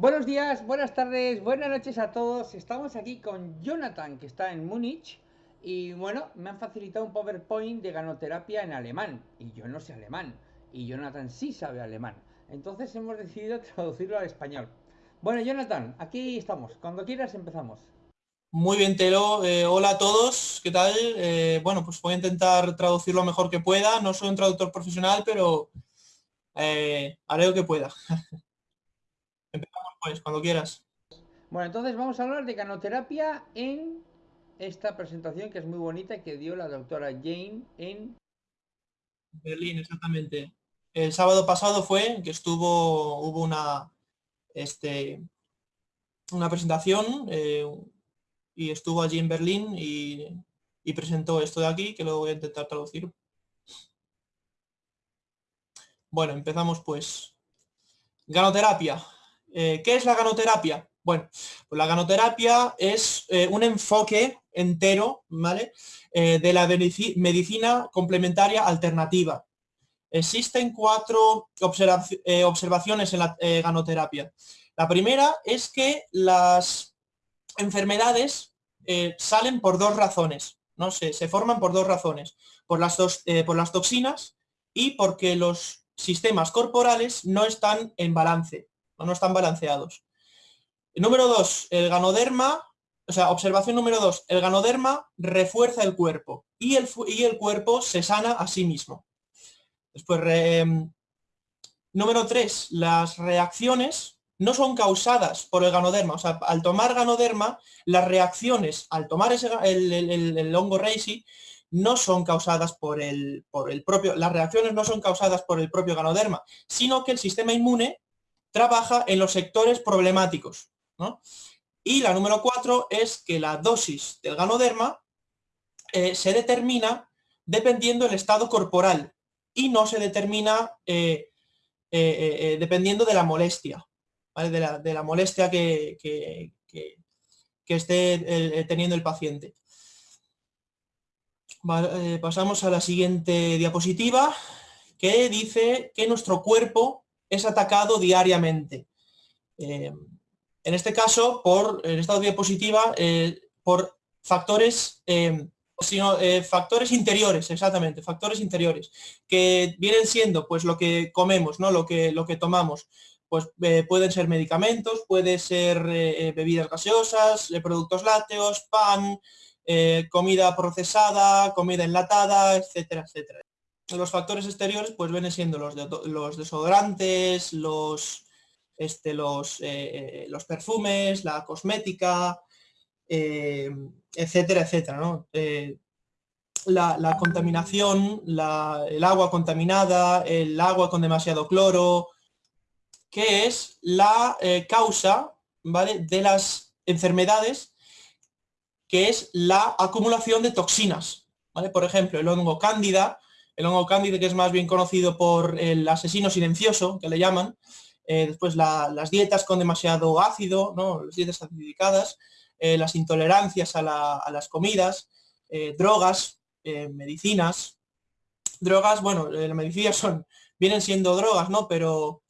Buenos días, buenas tardes, buenas noches a todos. Estamos aquí con Jonathan, que está en Múnich. Y bueno, me han facilitado un PowerPoint de ganoterapia en alemán. Y yo no sé alemán. Y Jonathan sí sabe alemán. Entonces hemos decidido traducirlo al español. Bueno, Jonathan, aquí estamos. Cuando quieras empezamos. Muy bien, Telo. Eh, hola a todos. ¿Qué tal? Eh, bueno, pues voy a intentar traducir lo mejor que pueda. No soy un traductor profesional, pero eh, haré lo que pueda. Pues, cuando quieras. Bueno, entonces vamos a hablar de canoterapia en esta presentación que es muy bonita que dio la doctora Jane en Berlín, exactamente. El sábado pasado fue que estuvo, hubo una, este, una presentación eh, y estuvo allí en Berlín y, y presentó esto de aquí, que lo voy a intentar traducir. Bueno, empezamos pues. Ganoterapia. Eh, ¿Qué es la ganoterapia? Bueno, pues la ganoterapia es eh, un enfoque entero, ¿vale? Eh, de la medicina complementaria alternativa. Existen cuatro observaciones en la ganoterapia. La primera es que las enfermedades salen por dos razones, ¿no? Se, se, forman por dos razones, por las, dos, por las toxinas y porque los sistemas corporales no están en balance no están balanceados. Número dos, el ganoderma, o sea, observación número dos, el ganoderma refuerza el cuerpo y el, y el cuerpo se sana a sí mismo. Después, em, número tres, las reacciones no son causadas por el ganoderma, o sea, al tomar ganoderma, las reacciones al tomar ese, el, hongo reishi no son causadas por el, por el propio, las reacciones no son causadas por el propio ganoderma, sino que el sistema inmune trabaja en los sectores problemáticos. Y la número cuatro es que la dosis del ganoderma eh, se determina dependiendo del estado corporal y no se determina eh, eh, dependiendo de la molestia, de, la, molestia que, que, esté teniendo el paciente. pasamos a la siguiente diapositiva que dice que nuestro cuerpo es atacado diariamente. Eh, en este caso, por, en esta diapositiva, eh, por factores, eh, sino, factores interiores, exactamente, factores interiores, que vienen siendo pues lo que comemos, ¿no? lo, que, lo que tomamos. Pues pueden ser medicamentos, puede ser bebidas gaseosas, productos lácteos, pan, comida procesada, comida enlatada, etcétera, etcétera los factores exteriores pues vienen siendo los, los desodorantes, los, este, los, eh, los perfumes, la cosmética, eh, etcétera, etcétera. Eh, la, contaminación, el agua contaminada, el agua con demasiado cloro, que es la causa ¿vale? de las enfermedades, que es la acumulación de toxinas. ¿vale? Por ejemplo, el hongo cándida el hongo cándida que es más bien conocido por el asesino silencioso, que le llaman, eh, después las dietas con demasiado ácido, ¿no? las dietas acidificadas, eh, las intolerancias a, las comidas, eh, drogas, medicinas. Drogas, bueno, las medicinas son, vienen siendo drogas, ¿no? Pero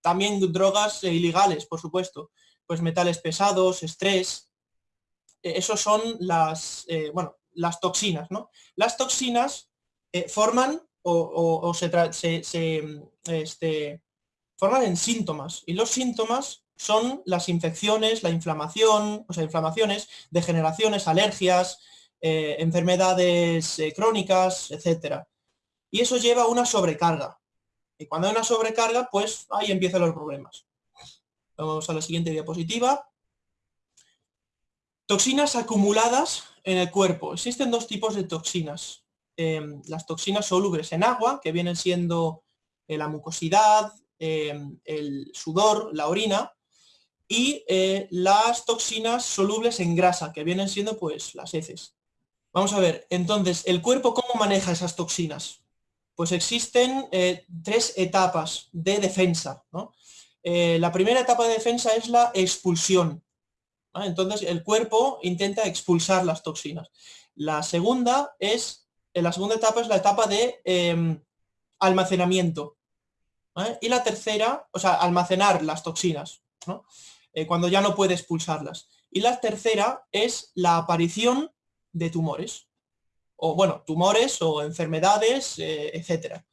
también drogas ilegales, por supuesto. Pues metales pesados, estrés. esos son las, bueno, las toxinas, ¿no? Las toxinas eh, forman o, se, este, forman en síntomas y los síntomas son las infecciones, la inflamación, o sea, inflamaciones, degeneraciones, alergias, eh, enfermedades eh, crónicas, etcétera. Y eso lleva a una sobrecarga. Y cuando hay una sobrecarga, pues ahí empiezan los problemas. Vamos a la siguiente diapositiva. Toxinas acumuladas en el cuerpo. Existen dos tipos de toxinas. Em, las toxinas solubles en agua, que vienen siendo eh, la mucosidad, em, el sudor, la orina, y eh, las toxinas solubles en grasa, que vienen siendo pues las heces. Vamos a ver, entonces, ¿el cuerpo cómo maneja esas toxinas? Pues existen eh, tres etapas de defensa. la primera etapa de defensa es la expulsión. Entonces, el cuerpo intenta expulsar las toxinas. La segunda es la segunda etapa es la etapa de em, almacenamiento. Y la tercera, o sea, almacenar las toxinas. eh, cuando ya no puede expulsarlas. Y la tercera es la aparición de tumores, o bueno, tumores o enfermedades, eh, etcétera.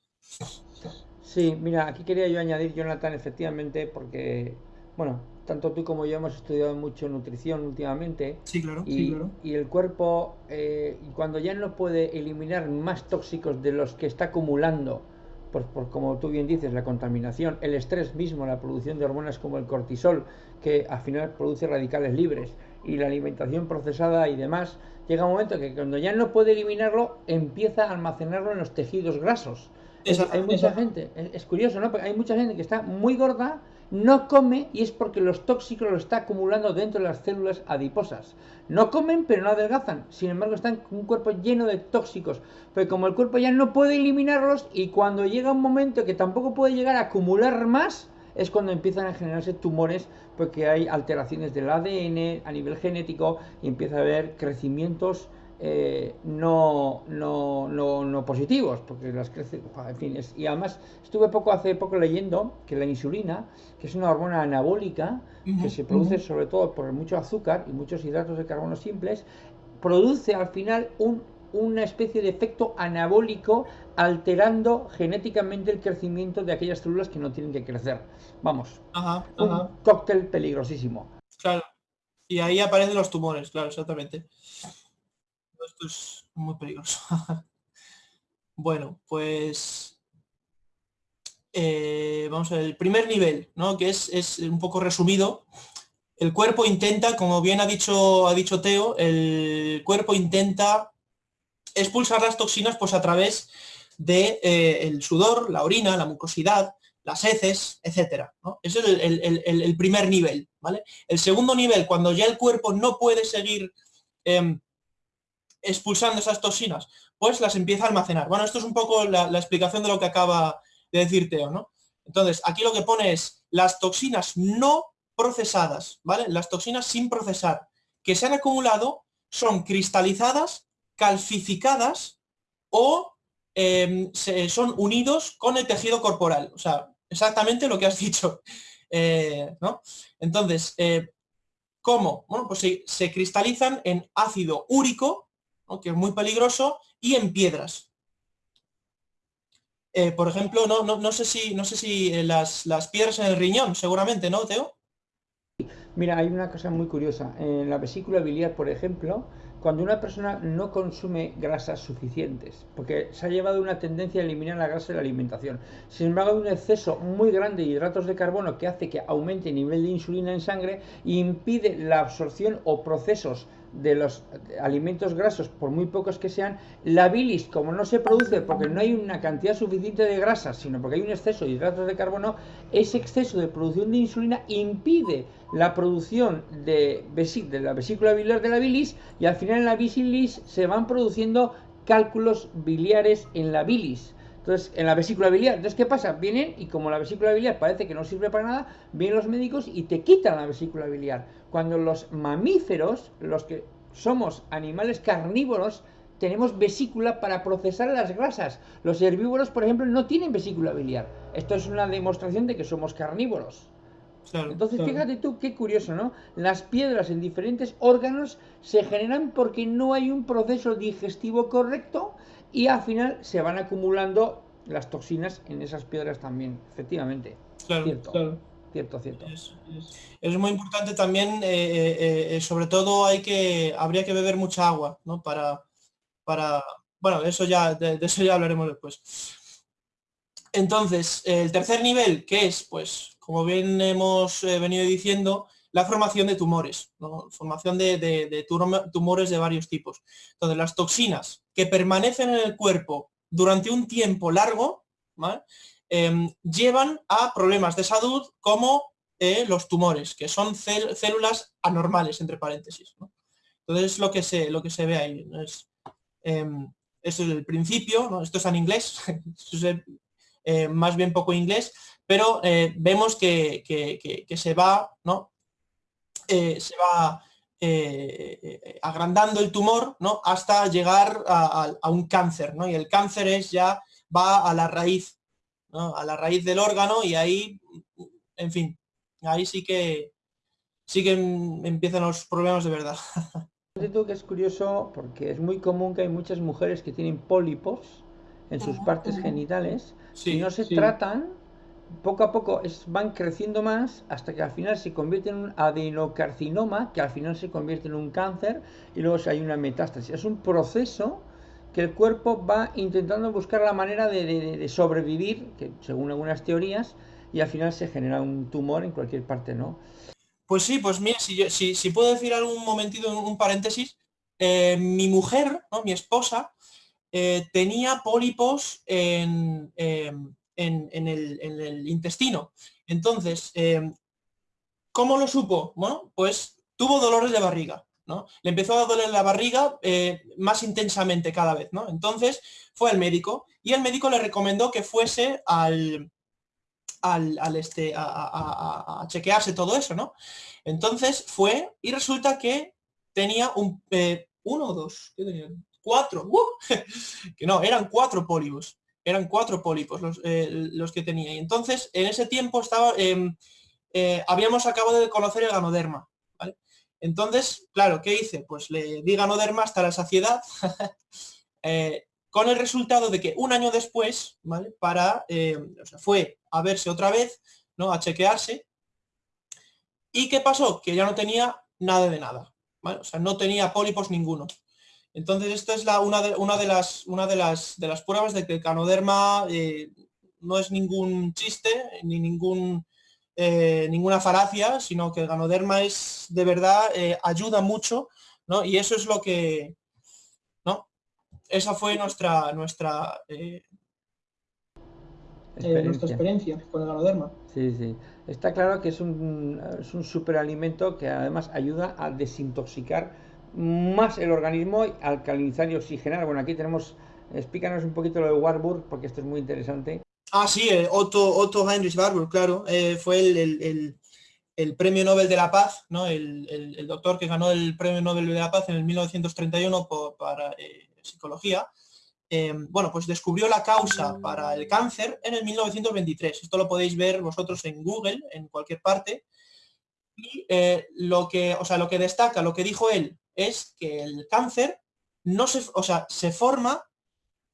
Sí, mira, aquí quería yo añadir, Jonathan, efectivamente, porque, bueno, tanto tú como yo hemos estudiado mucho nutrición últimamente. Sí, claro. Y, claro. y el cuerpo, eh, cuando ya no puede eliminar más tóxicos de los que está acumulando, por, por, como tú bien dices, la contaminación, el estrés mismo, la producción de hormonas como el cortisol, que al final produce radicales libres, y la alimentación procesada y demás, llega un momento que cuando ya no puede eliminarlo, empieza a almacenarlo en los tejidos grasos. Esa, hay mucha gente, es, es curioso, ¿no? Porque hay mucha gente que está muy gorda, no come y es porque los tóxicos lo está acumulando dentro de las células adiposas. No comen pero no adelgazan, sin embargo están con un cuerpo lleno de tóxicos, pero como el cuerpo ya no puede eliminarlos y cuando llega un momento que tampoco puede llegar a acumular más, es cuando empiezan a generarse tumores porque hay alteraciones del ADN a nivel genético y empieza a haber crecimientos eh, no, no, no, no, positivos, porque las crece, en fin, es, y además estuve poco hace poco leyendo que la insulina, que es una hormona anabólica, uh -huh, que se produce uh -huh. sobre todo por mucho azúcar y muchos hidratos de carbono simples, produce al final un, una especie de efecto anabólico alterando genéticamente el crecimiento de aquellas células que no tienen que crecer. Vamos, ajá, un ajá. cóctel peligrosísimo. Claro. Y ahí aparecen los tumores, claro, exactamente esto es muy peligroso. bueno, pues eh, vamos a ver, el primer nivel, ¿no? que es, un poco resumido. El cuerpo intenta, como bien ha dicho, ha dicho Teo, el cuerpo intenta expulsar las toxinas pues, a través del de, eh, el sudor, la orina, la mucosidad, las heces, etcétera. ¿no? Ese es el, primer nivel. ¿vale? El segundo nivel, cuando ya el cuerpo no puede seguir eh, expulsando esas toxinas, pues las empieza a almacenar. Bueno, esto es un poco la, explicación de lo que acaba de decir Teo, ¿no? Entonces, aquí lo que pone es las toxinas no procesadas, ¿vale? Las toxinas sin procesar que se han acumulado son cristalizadas, calcificadas o eh, se, son unidos con el tejido corporal. O sea, exactamente lo que has dicho, eh, ¿no? Entonces, eh, ¿cómo? Bueno, pues se cristalizan en ácido úrico, que es muy peligroso, y en piedras. Eh, por ejemplo, no, no, no, sé si, no sé si eh, las, las, piedras en el riñón, seguramente, ¿no, Teo? Mira, hay una cosa muy curiosa. En la vesícula biliar, por ejemplo, cuando una persona no consume grasas suficientes, porque se ha llevado una tendencia a eliminar la grasa de la alimentación. Sin embargo, hay un exceso muy grande de hidratos de carbono que hace que aumente el nivel de insulina en sangre e impide la absorción o procesos de los alimentos grasos, por muy pocos que sean, la bilis, como no se produce porque no hay una cantidad suficiente de grasas, sino porque hay un exceso de hidratos de carbono, ese exceso de producción de insulina impide la producción de, de la vesícula biliar de la bilis y al final en la bilis se van produciendo cálculos biliares en la bilis. Entonces, en la vesícula biliar, entonces, ¿qué pasa? Vienen y como la vesícula biliar parece que no sirve para nada, vienen los médicos y te quitan la vesícula biliar. Cuando los mamíferos, los que somos animales carnívoros, tenemos vesícula para procesar las grasas. Los herbívoros, por ejemplo, no tienen vesícula biliar. Esto es una demostración de que somos carnívoros. Claro, Entonces, claro. fíjate tú qué curioso, ¿no? Las piedras en diferentes órganos se generan porque no hay un proceso digestivo correcto y al final se van acumulando las toxinas en esas piedras también, efectivamente. Claro, cierto. Cierto, cierto. Es, muy importante también, eh, eh, eh, sobre todo hay que, habría que beber mucha agua, ¿no? Para, para, bueno, eso ya, de, eso ya hablaremos después. Entonces, el tercer nivel, que es, pues, como bien hemos venido diciendo, la formación de tumores, ¿no? formación de, de- de tum- tumores de varios tipos. Entonces, las toxinas que permanecen en el cuerpo durante un tiempo largo, ¿vale? Em, llevan a problemas de salud como eh, los tumores, que son células anormales, entre paréntesis. Entonces, es lo que se, lo que se ve ahí. Es, esto es el principio, esto está en inglés, eh, más bien poco inglés, pero eh, vemos que, que- que- se va, ¿no? Eh, se va eh, eh, agrandando el tumor ¿no? hasta llegar a- a un cáncer, ¿no? y el cáncer es ya va a la raíz, ¿no? a la raíz del órgano y ahí, en fin, ahí sí que sí que empiezan los problemas de verdad. que es curioso porque es muy común que hay muchas mujeres que tienen pólipos en sus partes genitales y no se tratan, poco a poco es, van creciendo más hasta que al final se convierte en un adenocarcinoma, que al final se convierte en un cáncer y luego hay una metástasis. Es un proceso que el cuerpo va intentando buscar la manera de, sobrevivir, que según algunas teorías, y al final se genera un tumor en cualquier parte, ¿no? Pues sí, pues mira, si, si, puedo decir algún momentito, un paréntesis, eh, mi mujer, ¿no? mi esposa, eh, tenía pólipos en, em, en, el, intestino. Entonces, em, ¿cómo lo supo? Bueno, pues tuvo dolores de barriga. Le empezó a doler la barriga eh, más intensamente cada vez, ¿no? Entonces fue al médico y el médico le recomendó que fuese al, al, este, a, chequearse todo eso, ¿no? Entonces fue y resulta que tenía un, eh, uno o dos, ¿qué tenía? Cuatro, ¡uh! que no, eran cuatro pólipos, eran cuatro pólipos los, eh, los, que tenía. Y entonces en ese tiempo estaba, em, habíamos acabado de conocer el ganoderma, entonces, claro, ¿qué hice? Pues le di ganoderma hasta la saciedad, eh, con el resultado de que un año después, ¿vale? Para, eh, o sea, fue a verse otra vez, ¿no? A chequearse. ¿Y qué pasó? Que ya no tenía nada de nada, ¿vale? O sea, no tenía pólipos ninguno. Entonces, esta es la, una, de, una, de, las, una de, las, de las pruebas de que el ganoderma eh, no es ningún chiste, ni ningún eh, ninguna falacia, sino que el ganoderma es de verdad, eh, ayuda mucho, ¿no? Y eso es lo que, ¿no? Esa fue nuestra, nuestra, eh, nuestra experiencia con el ganoderma. Sí, sí. Está claro que es un, es un superalimento que además ayuda a desintoxicar más el organismo, alcalinizar y oxigenar. Bueno, aquí tenemos, explícanos un poquito lo de Warburg, porque esto es muy interesante. Ah, sí, eh, Otto, Otto Heinrich Barbour, claro, eh, fue el, premio Nobel de la Paz, ¿no? El, doctor que ganó el premio Nobel de la Paz en el 1931 para eh, psicología. bueno, pues descubrió la causa para el cáncer en el 1923. Esto lo podéis ver vosotros en Google, en cualquier parte. Y lo, que, o sea, lo que destaca, lo que dijo él, es que el cáncer no se, o sea, se forma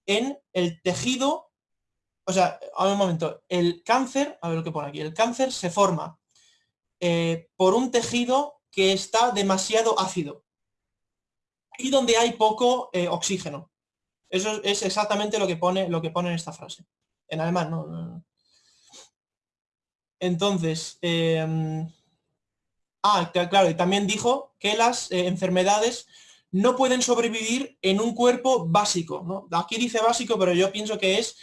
en el tejido o sea, a un momento, el cáncer, a ver lo que pone aquí, el cáncer se forma eh, por un tejido que está demasiado ácido y donde hay poco eh, oxígeno. Eso es exactamente lo que pone, lo que pone en esta frase. En alemán, ¿no? Entonces, em, ah, claro, y también dijo que las eh, enfermedades no pueden sobrevivir en un cuerpo básico. ¿no? Aquí dice básico, pero yo pienso que es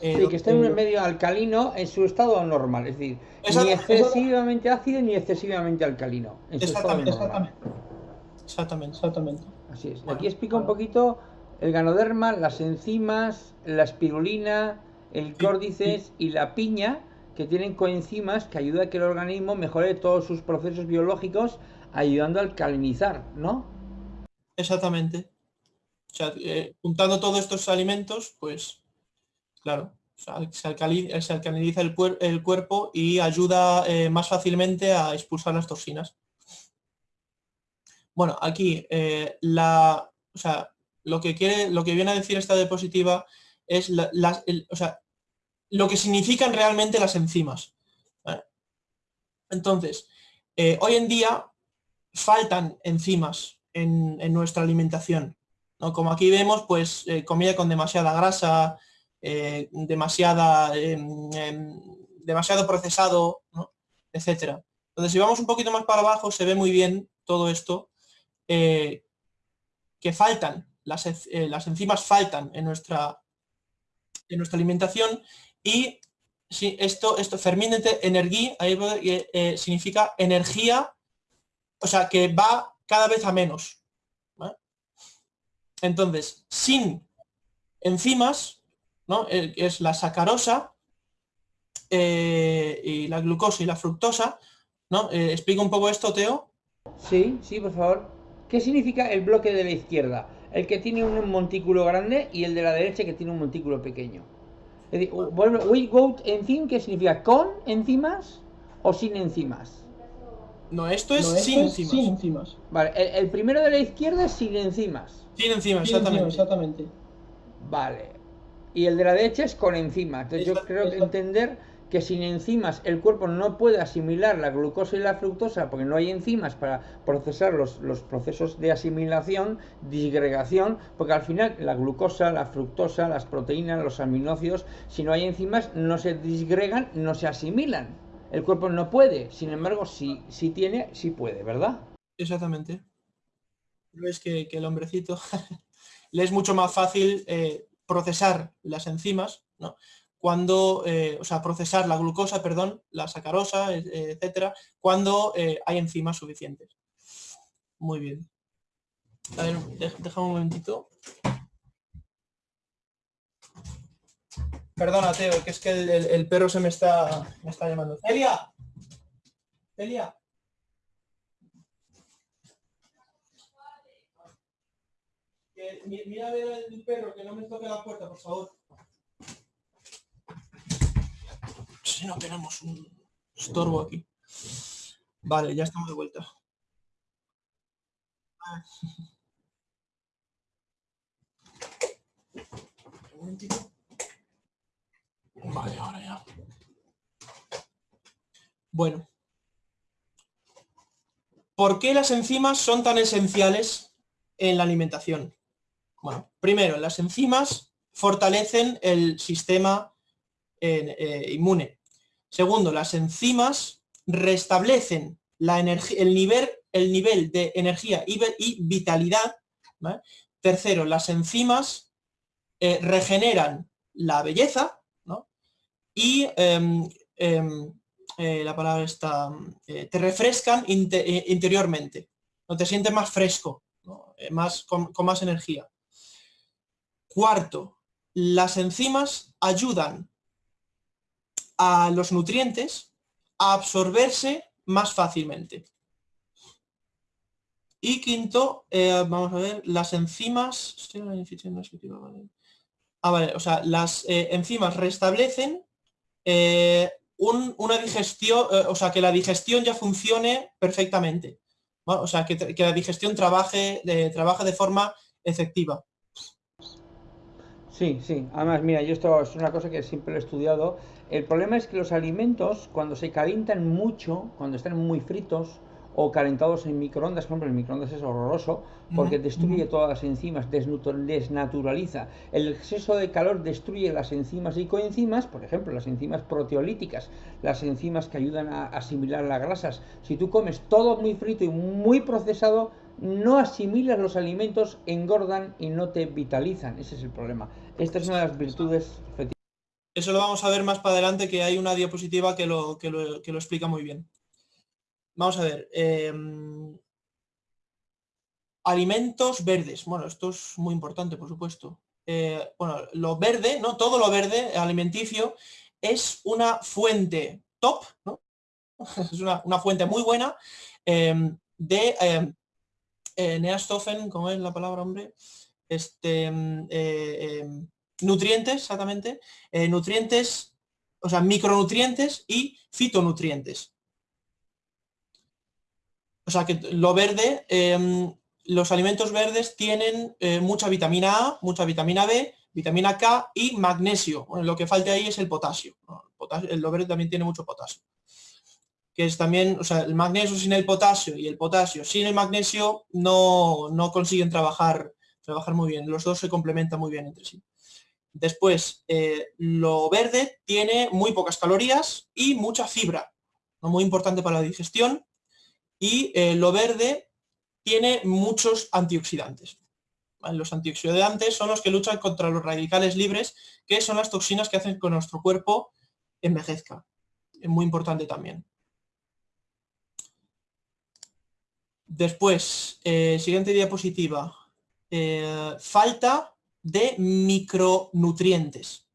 eh, que esté en un medio alcalino en su estado normal, es decir, ni excesivamente ácido ni excesivamente alcalino. exactamente, exactamente, exactamente, Así es. Aquí explica un poquito el ganoderma, las enzimas, la espirulina, el córdices y la piña, que tienen coenzimas que ayudan a que el organismo mejore todos sus procesos biológicos, ayudando a alcalinizar, ¿no? Exactamente. O sea, eh, juntando todos estos alimentos, pues Claro, se, alcaliniza, el, cuerpo y ayuda eh, más fácilmente a expulsar las toxinas. Bueno, aquí eh, o sea, lo que viene a decir esta diapositiva es lo que significan realmente las enzimas. Entonces, hoy en día faltan enzimas en, nuestra alimentación. ¿no? Como aquí vemos, pues comida con demasiada grasa, eh, demasiada, em, em, demasiado procesado, etcétera. Entonces, si vamos un poquito más para abajo, se ve muy bien todo esto, eh, que faltan, las, eh, las, enzimas faltan en nuestra, en nuestra alimentación y si esto, esto fermente energía, significa energía, o sea, que va cada vez a menos. Entonces, sin enzimas, ¿no? Eh, es la sacarosa eh, y la glucosa y la fructosa. ¿no? Eh, ¿Explica un poco esto, Teo? Sí, sí, por favor. ¿Qué significa el bloque de la izquierda? El que tiene un montículo grande y el de la derecha que tiene un montículo pequeño. Es we go ¿qué significa? ¿Con enzimas o sin enzimas? No, esto es No, esto sin es sin enzimas. Vale, el, el primero de la izquierda es sin enzimas. Sin enzimas, Sin enzimas, exactamente. exactamente. Vale. Y el de la derecha es con enzimas. Entonces yo Exacto, creo que entender que sin enzimas el cuerpo no puede asimilar la glucosa y la fructosa porque no hay enzimas para procesar los, los procesos de asimilación, disgregación, porque al final la glucosa, la fructosa, las proteínas, los aminoácidos, si no hay enzimas no se disgregan, no se asimilan. El cuerpo no puede, sin embargo, si, si tiene, sí puede, ¿verdad? Exactamente. Ves que, que el hombrecito le es mucho más fácil eh, procesar las enzimas, ¿no? Cuando, eh, o sea, procesar la glucosa, perdón, la sacarosa, etcétera, cuando eh, hay enzimas suficientes. Muy bien. A ver, déjame un momentito. Perdona, Teo, que es que el, perro se me está, me está llamando. ¡Celia! ¡Celia! Que mi- mira a ver el perro, que no me toque la puerta, por favor. Si no tenemos un estorbo aquí. Vale, ya estamos de vuelta. Ah. Un momentito. Vale, ahora ya. Bueno. ¿Por qué las enzimas son tan esenciales en la alimentación? Bueno, primero, las enzimas fortalecen el sistema eh, inmune. Segundo, las enzimas restablecen la el, nivel, el nivel de energía y, vi- y vitalidad. Tercero, las enzimas eh, regeneran la belleza. Y em, em, eh, la palabra está, eh, te refrescan eh, interiormente. No te sientes más fresco, más, con, más energía. Cuarto, las enzimas ayudan a los nutrientes a absorberse más fácilmente. Y quinto, vamos a ver, las enzimas... Ah, o sea, las enzimas restablecen eh, un- una digestión, eh, o sea, que la digestión ya funcione perfectamente. O sea, que, la digestión trabaje de, trabaje de forma efectiva. Sí, sí. Además, mira, yo esto es una cosa que siempre he estudiado. El problema es que los alimentos, cuando se calientan mucho, cuando están muy fritos o calentados en microondas, por ejemplo, el microondas es horroroso porque destruye todas las enzimas, desnaturaliza. El exceso de calor destruye las enzimas y coenzimas, por ejemplo, las enzimas proteolíticas, las enzimas que ayudan a asimilar las grasas. Si tú comes todo muy frito y muy procesado, no asimilas los alimentos, engordan y no te vitalizan. Ese es el problema. Esta es una de las virtudes. Eso lo vamos a ver más para adelante, que hay una diapositiva que lo, que lo, que lo explica muy bien. Vamos a ver. em, alimentos verdes. Bueno, esto es muy importante, por supuesto. Eh, bueno, lo verde, ¿no? Todo lo verde alimenticio es una fuente top, ¿no? Es una, fuente muy buena em, de em, eh, Nährstoffen, ¿cómo es la palabra, hombre? Este, eh, nutrientes, exactamente. eh, nutrientes, o sea, micronutrientes y fitonutrientes. O sea que lo verde, em, los alimentos verdes tienen eh, mucha vitamina A, mucha vitamina B, vitamina K y magnesio. Lo que falta ahí es el potasio. El lo verde también tiene mucho potasio. Que es también, o sea, el magnesio sin el potasio y el potasio sin el magnesio no, no consiguen trabajar, trabajar muy bien. Los dos se complementan muy bien entre sí. Después, eh, lo verde tiene muy pocas calorías y mucha fibra, muy importante para la digestión. Y eh, lo verde tiene muchos antioxidantes. Los antioxidantes son los que luchan contra los radicales libres, que son las toxinas que hacen que nuestro cuerpo envejezca. Es muy importante también. Después, eh, siguiente diapositiva. Eh, falta de micronutrientes.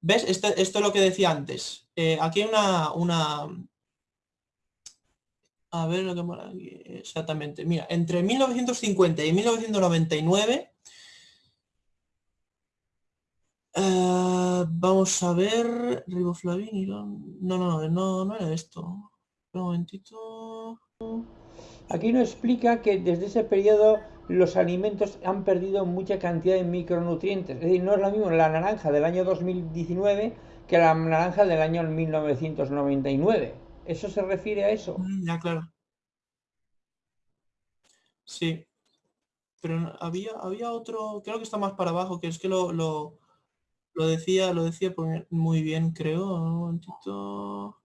¿Ves? Esto, esto es lo que decía antes. Aquí hay una, una... A ver aquí exactamente. Mira, entre 1950 y 1999 Eh, vamos a ver, riboflavin, no, no, no, no era esto. Un momentito. Aquí nos explica que desde ese periodo los alimentos han perdido mucha cantidad de micronutrientes. Es decir, no es lo mismo la naranja del año 2019 que la naranja del año 1999. ¿Eso se refiere a eso? Mm, ya, claro. Sí. Pero había, había otro, creo que está más para abajo, que es que lo, lo, lo decía, lo decía muy bien, creo. Un momentito.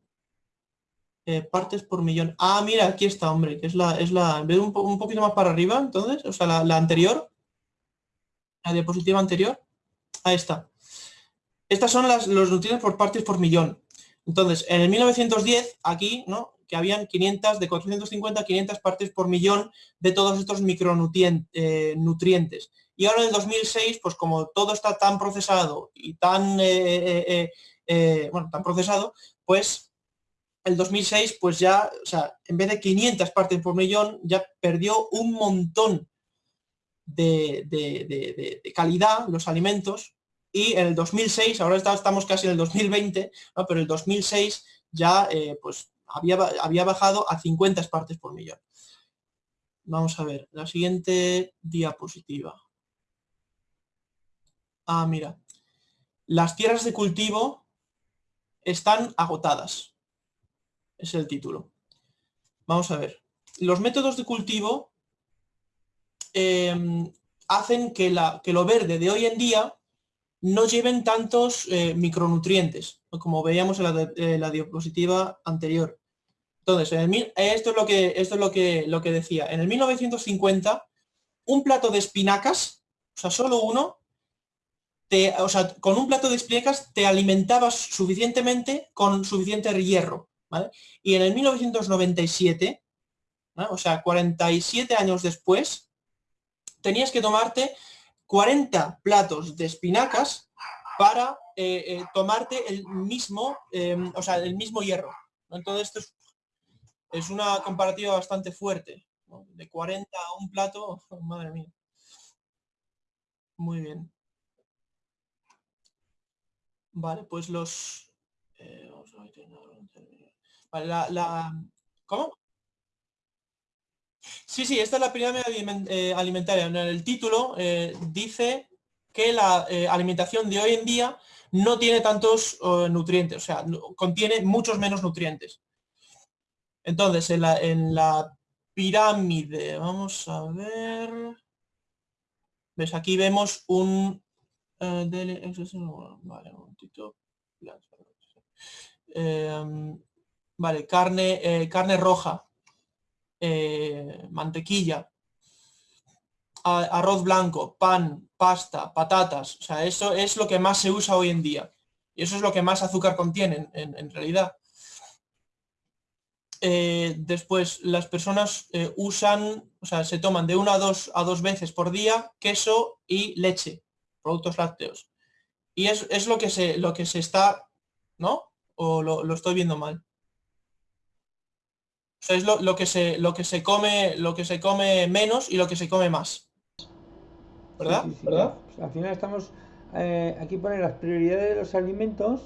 Eh, partes por millón. Ah, mira, aquí está, hombre, que es la, es la, veo un, un poquito más para arriba, entonces, o sea, la, la, anterior, la diapositiva anterior, ahí está. Estas son las, los nutrientes por partes por millón. Entonces, en el 1910, aquí, ¿no? Que habían 500, de 450 a 500 partes por millón de todos estos micronutrientes. Eh. Y ahora en el 2006, pues como todo está tan procesado y tan, eh, eh, bueno, tan procesado, pues el 2006 pues ya, o sea, en vez de 500 partes por millón, ya perdió un montón de, calidad los alimentos y en el 2006, ahora estamos casi en el 2020, ¿no? pero el 2006 ya eh, pues había, había bajado a 50 partes por millón. Vamos a ver, la siguiente diapositiva. Ah, mira. Las tierras de cultivo están agotadas es el título. Vamos a ver. Los métodos de cultivo em, hacen que, la, que, lo verde de hoy en día no lleven tantos eh, micronutrientes, como veíamos en la, diapositiva anterior. Entonces, esto es, lo que, esto es lo, que, lo que decía. En el 1950, un plato de espinacas, o sea, solo uno, con un plato de espinacas te alimentabas suficientemente con suficiente hierro. Y en el 1997, o sea, 47 años después, tenías que tomarte 40 platos de espinacas para eh, eh, tomarte el mismo, em, o sea, el mismo hierro. Entonces esto es, una comparativa bastante fuerte. De 40 a un plato, madre mía. Muy bien. Vale, pues los... Eh, la, ¿Cómo? Sí, sí, esta es la pirámide eh, alimentaria. En el título eh, dice que la eh, alimentación de hoy en día no tiene tantos nutrientes, o sea, contiene muchos menos nutrientes. Entonces, en la, pirámide, vamos a ver... ¿Ves? Aquí vemos un... vale, un momentito. Vale, carne, carne roja, eh, mantequilla, arroz blanco, pan, pasta, patatas. O sea, eso es lo que más se usa hoy en día. Y eso es lo que más azúcar contiene en, realidad. Eh, después, las personas usan, o sea, se toman de una a dos, a dos veces por día queso y leche, productos lácteos. Y es, es lo, que se, lo que se está, ¿no? ¿O lo estoy viendo mal? Es lo, que se, lo, que se come, lo que se come menos y lo que se come más. ¿Verdad? ¿Verdad? al final estamos... Eh, aquí pone las prioridades de los alimentos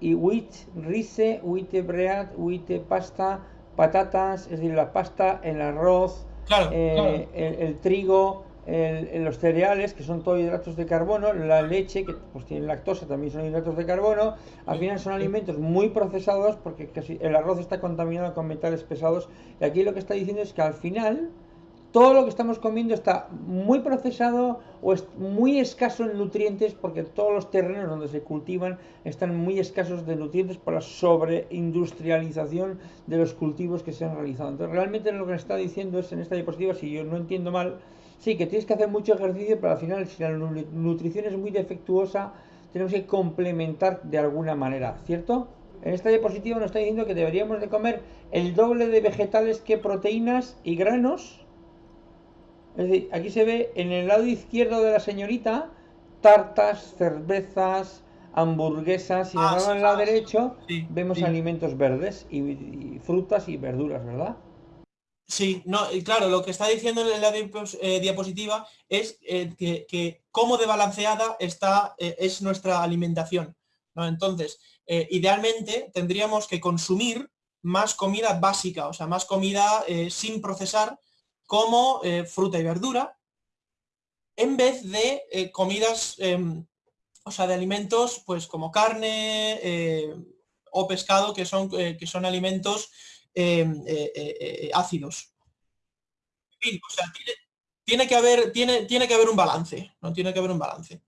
y wheat, rice, wheat bread, wheat pasta, patatas, es decir, la pasta, el arroz, eh, el, trigo, el, los cereales, que son todos hidratos de carbono, la leche, que pues tiene lactosa, también son hidratos de carbono, al final son alimentos muy procesados porque casi el arroz está contaminado con metales pesados y aquí lo que está diciendo es que al final todo lo que estamos comiendo está muy procesado o es muy escaso en nutrientes porque todos los terrenos donde se cultivan están muy escasos de nutrientes por la sobreindustrialización de los cultivos que se han realizado. Entonces realmente lo que está diciendo es en esta diapositiva, si yo no entiendo mal, Sí, que tienes que hacer mucho ejercicio, pero al final, si la nutrición es muy defectuosa, tenemos que complementar de alguna manera, ¿cierto? En esta diapositiva nos está diciendo que deberíamos de comer el doble de vegetales que proteínas y granos. Es decir, aquí se ve en el lado izquierdo de la señorita tartas, cervezas, hamburguesas y en el lado derecho vemos alimentos verdes y frutas y verduras, ¿verdad? Sí, no, claro, lo que está diciendo en la eh, diapositiva es eh, que, cómo de balanceada está, es nuestra alimentación. ¿no? Entonces, idealmente tendríamos que consumir más comida básica, o sea, más comida sin procesar, como fruta y verdura, en vez de comidas, em, o sea, de alimentos pues como carne o pescado, que son, que son alimentos Em, eh, eh, eh, ácidos. tiene, que haber, tiene, tiene que haber un balance, ¿no? Tiene que haber un balance.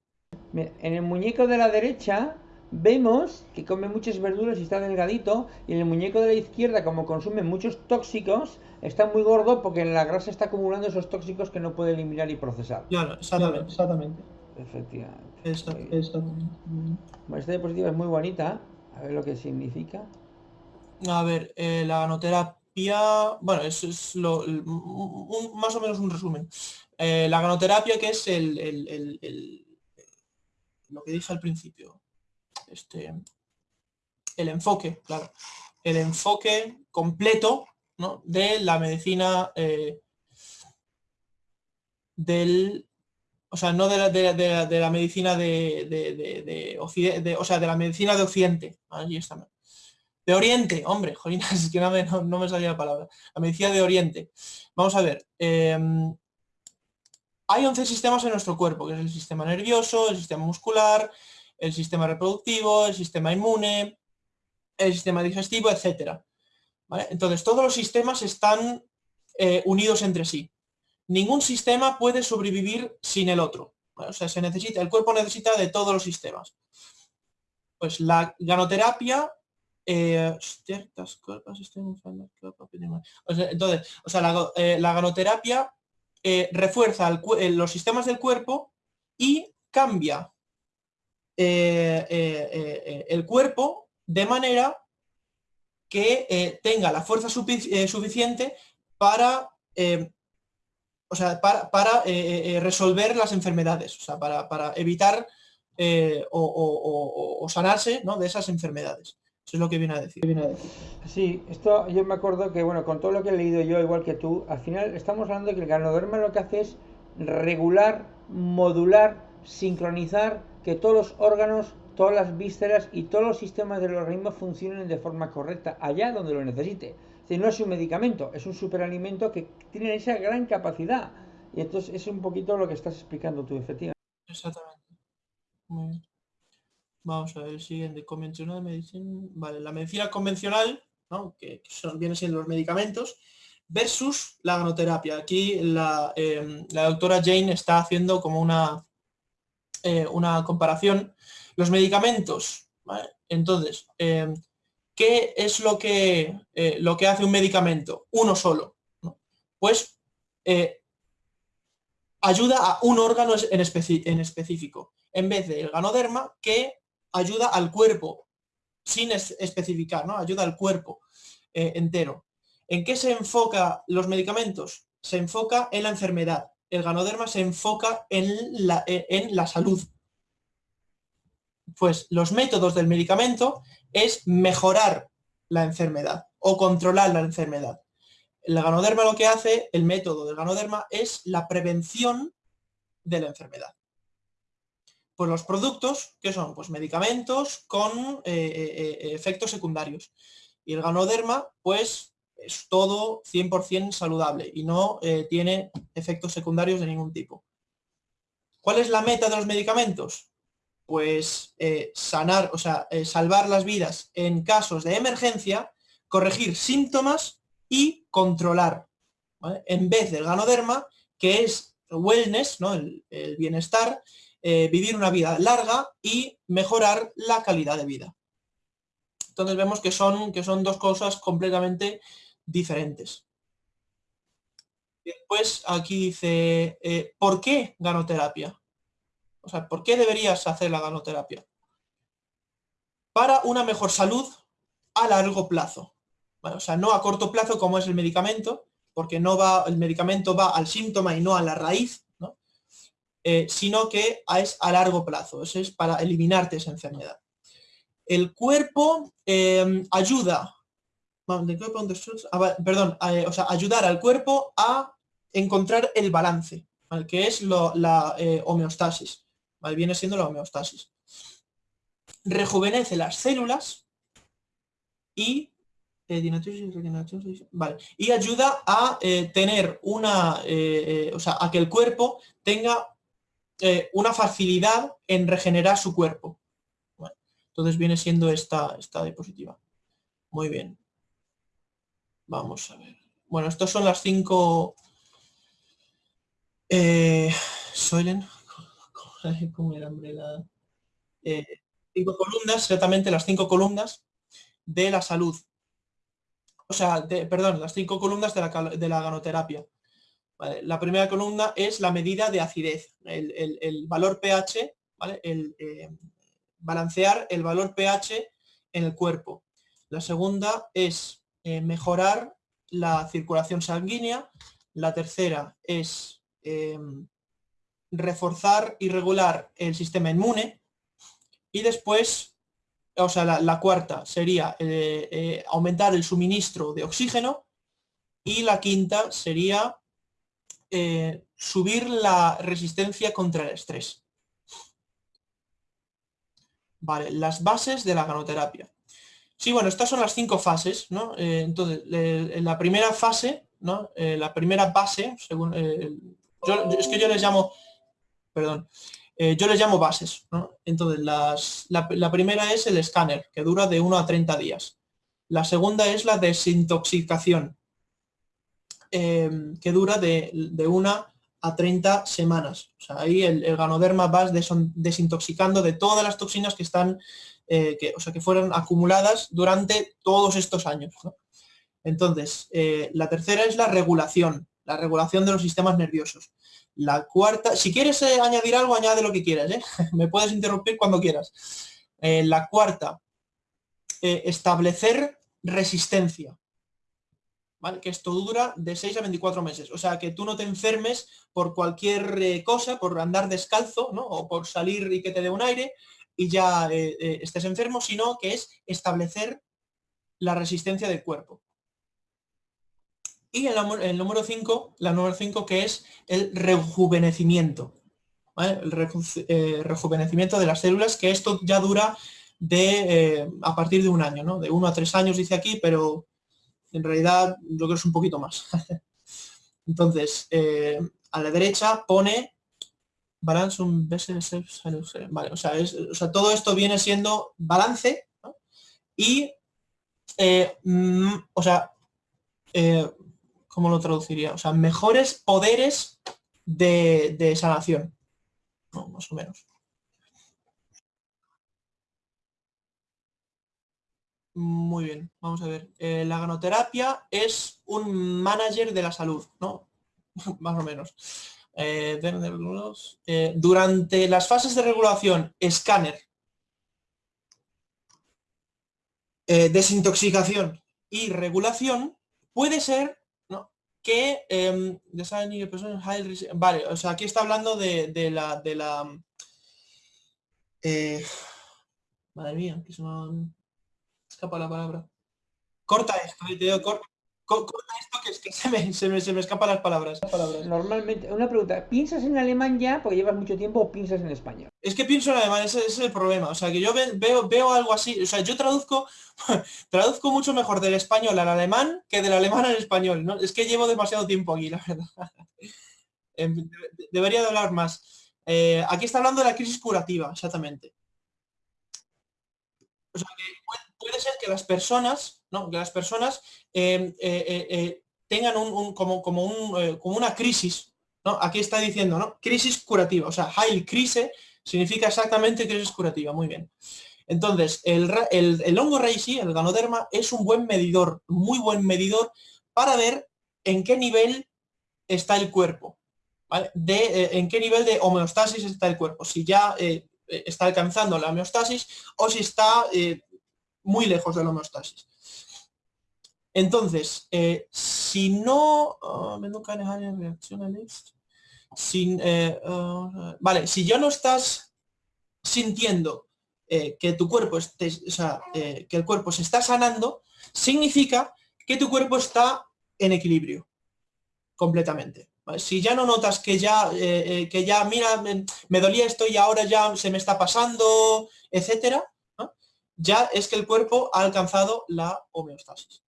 En el muñeco de la derecha vemos que come muchas verduras y está delgadito, y en el muñeco de la izquierda, como consume muchos tóxicos, está muy gordo porque en la grasa está acumulando esos tóxicos que no puede eliminar y procesar. Claro, exactamente. exactamente. Efectivamente. Exactamente. esta diapositiva es muy bonita, a ver lo que significa. A ver, eh, la ganoterapia, bueno, eso es más o menos un resumen. Eh, la ganoterapia que es el, lo que dije al principio, este, el enfoque, claro, el enfoque completo de la medicina eh, del, o sea, no de la, de, la medicina de, de, o sea, de la medicina de Occidente, ahí está de Oriente, hombre, jolinas, es que no me, salía la palabra. La medicina de Oriente. Vamos a ver. Em, hay 11 sistemas en nuestro cuerpo, que es el sistema nervioso, el sistema muscular, el sistema reproductivo, el sistema inmune, el sistema digestivo, etc. Entonces, todos los sistemas están eh, unidos entre sí. Ningún sistema puede sobrevivir sin el otro. O sea, se necesita, el cuerpo necesita de todos los sistemas. Pues la ganoterapia entonces, o sea, la, eh, ganoterapia eh, refuerza eh, los sistemas del cuerpo y cambia el cuerpo de manera que tenga la fuerza suficiente para, o sea, para, resolver las enfermedades, o sea, para, evitar o, sanarse de esas enfermedades. Eso es lo que viene a decir. Sí, esto yo me acuerdo que, bueno, con todo lo que he leído yo, igual que tú, al final estamos hablando de que el ganoderma lo que hace es regular, modular, sincronizar que todos los órganos, todas las vísceras y todos los sistemas del organismo funcionen de forma correcta, allá donde lo necesite. Es no es un medicamento, es un superalimento que tiene esa gran capacidad. Y entonces es un poquito lo que estás explicando tú, efectivamente. Exactamente. Muy bien. Vamos a ver el siguiente, convencional medicina. Vale, la medicina convencional, que, son, vienen siendo los medicamentos, versus la ganoterapia. Aquí la, em, doctora Jane está haciendo como una, eh, una comparación. Los medicamentos, entonces, em, ¿qué es lo que, eh, lo que hace un medicamento? Uno solo. Pues eh, ayuda a un órgano en, en específico, en vez del ganoderma que ayuda al cuerpo, sin especificar, ¿no? Ayuda al cuerpo eh, entero. ¿En qué se enfoca los medicamentos? Se enfoca en la enfermedad. El ganoderma se enfoca en la, eh, en la salud. Pues los métodos del medicamento es mejorar la enfermedad o controlar la enfermedad. El ganoderma lo que hace, el método del ganoderma, es la prevención de la enfermedad pues los productos, que son? Pues medicamentos con eh, eh, eh, efectos secundarios. Y el ganoderma, pues es todo 100% saludable y no tiene efectos secundarios de ningún tipo. ¿Cuál es la meta de los medicamentos? Pues sanar, o sea, salvar las vidas en casos de emergencia, corregir síntomas y controlar. En vez del ganoderma, que es wellness, ¿no? el bienestar, eh, vivir una vida larga y mejorar la calidad de vida. Entonces vemos que son, que son dos cosas completamente diferentes. Después aquí dice, eh, ¿por qué ganoterapia? O sea, ¿por qué deberías hacer la ganoterapia? Para una mejor salud a largo plazo. o sea, no a corto plazo como es el medicamento, porque no va, el medicamento va al síntoma y no a la raíz, eh, sino que es a largo plazo, eso es para eliminarte esa enfermedad. El cuerpo em, ayuda Ah, perdón, eh, o sea, ayudar al cuerpo a encontrar el balance, que es la eh, homeostasis. Viene siendo la homeostasis. Rejuvenece las células y, y ayuda a tener una, o sea, a que el cuerpo tenga una facilidad en regenerar su cuerpo. entonces viene siendo esta, esta diapositiva. Muy bien. Vamos a ver. Bueno, estos son las cinco... Eh, Soilen, ¿cómo era, hombre? La, eh, cinco columnas, exactamente las cinco columnas de la salud. O sea, perdón, las cinco columnas de la, de la ganoterapia. La primera columna es la medida de acidez, el, valor pH, ¿vale? el, eh, balancear el valor pH en el cuerpo. La segunda es eh, mejorar la circulación sanguínea. La tercera es em, reforzar y regular el sistema inmune. Y después, o sea, la, cuarta sería eh, aumentar el suministro de oxígeno. Y la quinta sería subir la resistencia contra el estrés. Vale, las bases de la ganoterapia. Sí, bueno, estas son las cinco fases, ¿no? Eh, entonces, en la primera fase, ¿no? Eh, la primera base, según, eh, es que yo les llamo, perdón, yo les llamo bases, ¿no? Entonces, la, primera es el escáner, que dura de 1 a 30 días. La segunda es la desintoxicación, que dura de, de 1 a 30 semanas. Ahí el, ganoderma va desintoxicando de todas las toxinas que están eh, que, o sea, que fueron acumuladas durante todos estos años. Entonces, eh, la tercera es la regulación, la regulación de los sistemas nerviosos. La cuarta, si quieres eh, añadir algo, añade lo que quieras, me puedes interrumpir cuando quieras. la cuarta, establecer resistencia. Que esto dura de 6 a 24 meses. O sea, que tú no te enfermes por cualquier cosa, por andar descalzo, ¿no? O por salir y que te dé un aire, y ya eh, eh, estés enfermo, sino que es establecer la resistencia del cuerpo. Y el, número 5, la número 5 que es el rejuvenecimiento. El eh, rejuvenecimiento de las células, que esto ya dura de a partir de un año, ¿no? De uno a tres años dice aquí, pero en realidad yo creo que es un poquito más. Entonces, a la derecha pone balance un vale, o sea, o sea, todo esto viene siendo balance y, eh, mm, o sea, eh, ¿cómo lo traduciría? O sea, mejores poderes de, sanación, más o menos. Muy bien, vamos a ver. Eh, la ganoterapia es un manager de la salud, ¿no? más o menos. Eh, eh, durante las fases de regulación, escáner, eh, desintoxicación y regulación, puede ser que em, vale, o sea, aquí está hablando de, la de la madre mía, que me escapa la palabra. Corta esto, te corta, esto que, es que se, me, se, me, se, me, escapan las palabras, Normalmente, una pregunta, ¿piensas en alemán ya porque llevas mucho tiempo o piensas en español? Es que pienso en alemán, ese, es el problema. O sea, que yo veo, veo algo así, o sea, yo traduzco, traduzco mucho mejor del español al alemán que del alemán al español. ¿no? Es que llevo demasiado tiempo aquí, la verdad. Em, debería de hablar más. Eh, aquí está hablando de la crisis curativa, exactamente. O sea, que puede ser que las personas, ¿no? que las personas em, eh, eh, eh, tengan un, como, como, un, como, una crisis, ¿no? Aquí está diciendo, ¿no? Crisis curativa, o sea, Heil Krise significa exactamente crisis curativa, muy bien. Entonces, el, el, hongo Reishi, el ganoderma, es un buen medidor, muy buen medidor para ver en qué nivel está el cuerpo, De, en qué nivel de homeostasis está el cuerpo, si ya está alcanzando la homeostasis o si está muy lejos de la homeostasis. Entonces, eh, si no... Ah, sin, eh, ah, vale, si ya no estás sintiendo eh, que tu cuerpo esté, o sea, que el cuerpo se está sanando, significa que tu cuerpo está en equilibrio completamente. Si ya no notas que ya, eh, eh, que ya, mira, me, dolía esto y ahora ya se me está pasando, etcétera, ya es que el cuerpo ha alcanzado la homeostasis.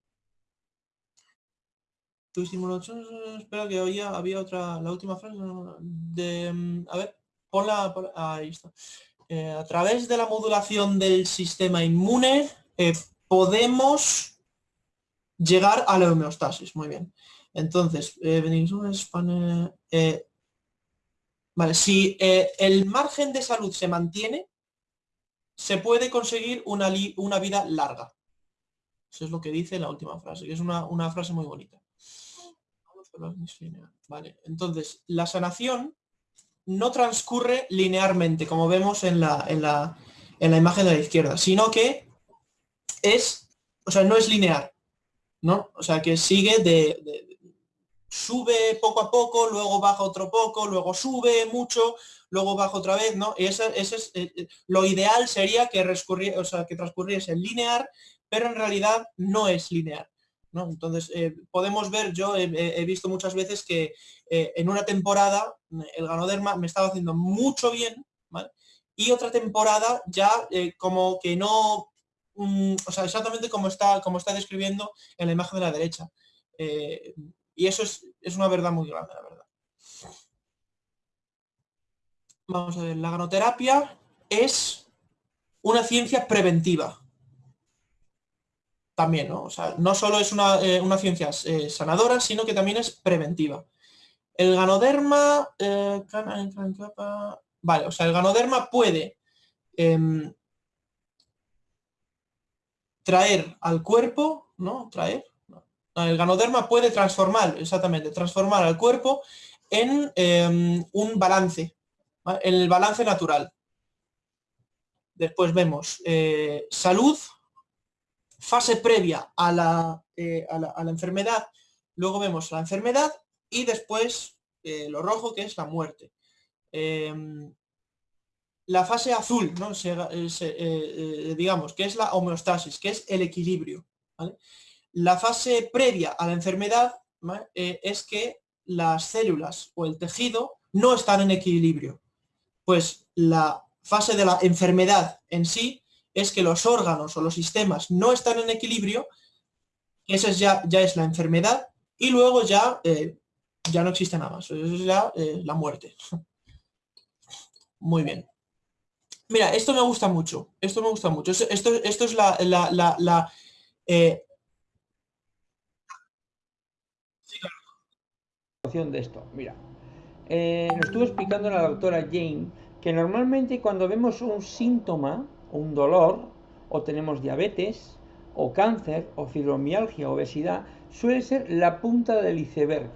Tu espera que oía, había otra, la última frase a ver, ponla, ahí está. Eh, a través de la modulación del sistema inmune podemos llegar a la homeostasis, muy bien. Entonces, eh, eh, vale, si eh, el margen de salud se mantiene, se puede conseguir una, una, vida larga. Eso es lo que dice la última frase, que es una, frase muy bonita. Vale, entonces, la sanación no transcurre linealmente, como vemos en la, en la, en la imagen de la izquierda, sino que es, o sea, no es lineal, ¿no? O sea, que sigue de, sube poco a poco, luego baja otro poco, luego sube mucho, luego baja otra vez, ¿no? Y ese, es, eh, eh, lo ideal sería que, o sea, que transcurriese lineal, pero en realidad no es lineal. ¿no? Entonces, eh, podemos ver, yo he, visto muchas veces que en una temporada el ganoderma me estaba haciendo mucho bien, Y otra temporada ya como que no, mm, o sea, exactamente como está, como está describiendo en la imagen de la derecha. Y eso es, una verdad muy grande, la verdad. Vamos a ver, la ganoterapia es una ciencia preventiva. También, ¿no? O sea, no solo es una, eh, ciencia eh, sanadora, sino que también es preventiva. El ganoderma... Eh, vale, o sea, el ganoderma puede em, traer al cuerpo, ¿no? Traer, el ganoderma puede transformar, exactamente, transformar al cuerpo en em, un balance, en el balance natural. Después vemos eh, salud, fase previa eh, a la, enfermedad, luego vemos la enfermedad y después eh, lo rojo que es la muerte. Em, la fase azul, ¿no? digamos, que es la homeostasis, que es el equilibrio. La fase previa a la enfermedad eh, es que las células o el tejido no están en equilibrio. Pues la fase de la enfermedad en sí es que los órganos o los sistemas no están en equilibrio, esa ya, ya es la enfermedad, y luego ya, eh, ya no existe nada más, eso es ya eh, la muerte. Muy bien. Mira, esto me gusta mucho, esto me gusta mucho. Esto, esto es la, de esto. Mira, eh, nos estuvo explicando la doctora Jane que normalmente cuando vemos un síntoma, un dolor, o tenemos diabetes, o cáncer, o fibromialgia, obesidad, suele ser la punta del iceberg.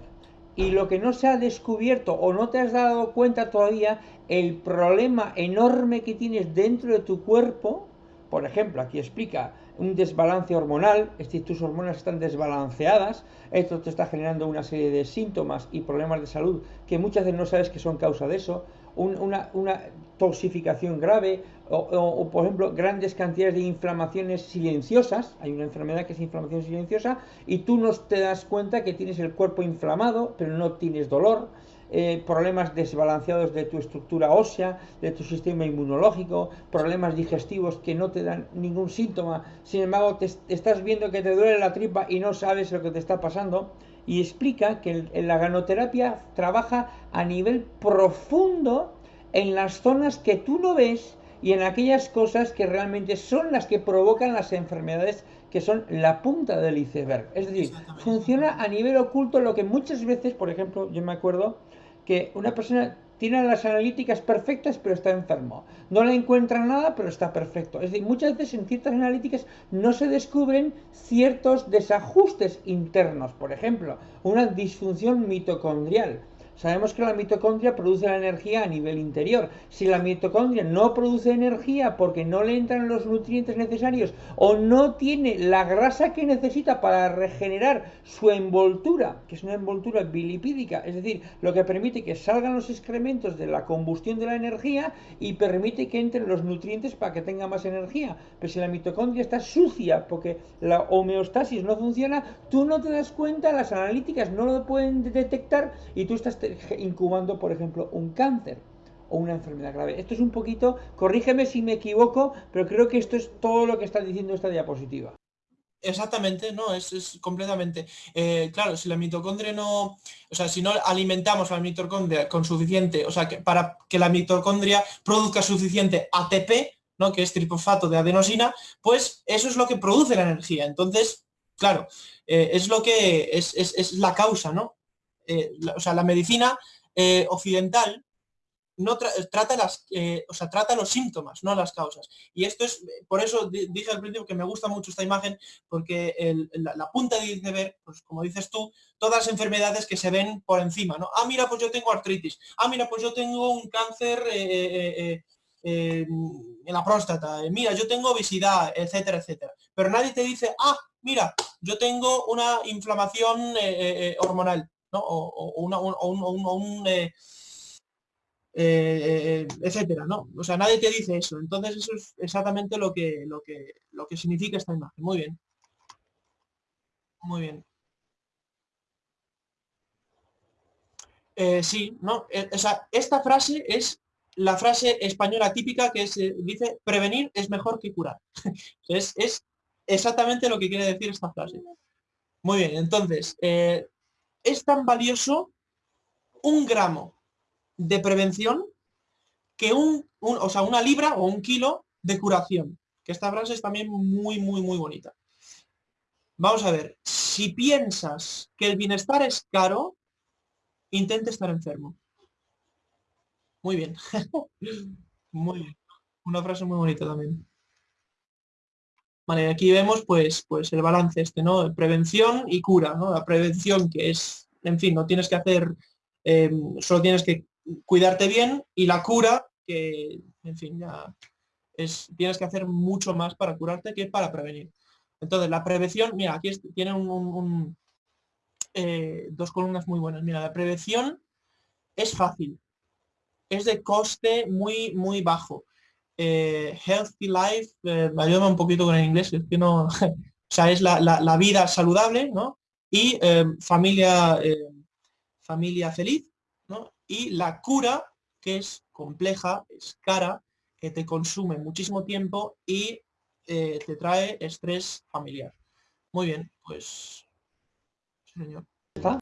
Y lo que no se ha descubierto o no te has dado cuenta todavía, el problema enorme que tienes dentro de tu cuerpo, por ejemplo, aquí explica, un desbalance hormonal, es decir, tus hormonas están desbalanceadas, esto te está generando una serie de síntomas y problemas de salud que muchas veces no sabes que son causa de eso, una, una, toxificación grave o, por ejemplo, grandes cantidades de inflamaciones silenciosas, hay una enfermedad que es inflamación silenciosa y tú no te das cuenta que tienes el cuerpo inflamado, pero no tienes dolor, eh, problemas desbalanceados de tu estructura ósea, de tu sistema inmunológico, problemas digestivos que no te dan ningún síntoma, sin embargo te, estás viendo que te duele la tripa y no sabes lo que te está pasando, y explica que la ganoterapia trabaja a nivel profundo en las zonas que tú no ves y en aquellas cosas que realmente son las que provocan las enfermedades que son la punta del iceberg. Es decir, funciona a nivel oculto lo que muchas veces, por ejemplo, yo me acuerdo que una persona tiene las analíticas perfectas pero está enfermo. No le encuentra nada pero está perfecto. Es decir, muchas veces en ciertas analíticas no se descubren ciertos desajustes internos. Por ejemplo, una disfunción mitocondrial. Sabemos que la mitocondria produce la energía a nivel interior. Si la mitocondria no produce energía porque no le entran los nutrientes necesarios o no tiene la grasa que necesita para regenerar su envoltura, que es una envoltura bilipídica, es decir, lo que permite que salgan los excrementos de la combustión de la energía y permite que entren los nutrientes para que tenga más energía. Pero si la mitocondria está sucia porque la homeostasis no funciona, tú no te das cuenta, las analíticas no lo pueden detectar y tú estás incubando, por ejemplo, un cáncer o una enfermedad grave. Esto es un poquito, corrígeme si me equivoco, pero creo que esto es todo lo que está diciendo esta diapositiva. Exactamente, no, es, completamente. Eh, claro, si la mitocondria no, o sea, si no alimentamos a la mitocondria con suficiente, o sea, que para que la mitocondria produzca suficiente ATP, ¿no? que es trifosfato de adenosina, pues eso es lo que produce la energía. Entonces, claro, eh, es lo que es, es, la causa, ¿no? Eh, o sea, la medicina eh, occidental no trata las o sea, trata los síntomas no las causas. Y esto es por eso dije al principio que me gusta mucho esta imagen porque la, punta de iceberg pues como dices tú todas las enfermedades que se ven por encima no ah mira pues yo tengo artritis. Ah mira pues yo tengo un cáncer en la próstata. Mira yo tengo obesidad etcétera etcétera. Pero nadie te dice ah mira yo tengo una inflamación hormonal o, un, eh, eh, etcétera, ¿no? O sea, nadie te dice eso. Entonces eso es exactamente lo que, lo que, lo que significa esta imagen. Muy bien. Muy bien. Eh, sí, ¿no? esta frase es la frase española típica que se dice prevenir es mejor que curar. es, es, exactamente lo que quiere decir esta frase. Muy bien, entonces, es tan valioso un gramo de prevención que un, o sea, una libra o un kilo de curación. Que esta frase es también muy, muy, muy bonita. Vamos a ver, si piensas que el bienestar es caro, intente estar enfermo. Muy bien. muy bien. Una frase muy bonita también. Vale, aquí vemos pues, pues el balance este, ¿no? Prevención y cura, ¿no? La prevención que es, en fin, no tienes que hacer, eh, solo tienes que cuidarte bien y la cura que, en fin, ya es, tienes que hacer mucho más para curarte que para prevenir. Entonces, la prevención, mira, aquí tiene un, eh, dos columnas muy buenas. Mira, la prevención es fácil, es de coste muy, muy bajo. Eh, healthy life, eh, ayuda un poquito con el inglés, es que no, o sea, es la, vida saludable, ¿no? Y eh, familia, familia feliz, ¿no? Y la cura, que es compleja, es cara, que te consume muchísimo tiempo y te trae estrés familiar. Muy bien, pues... señor.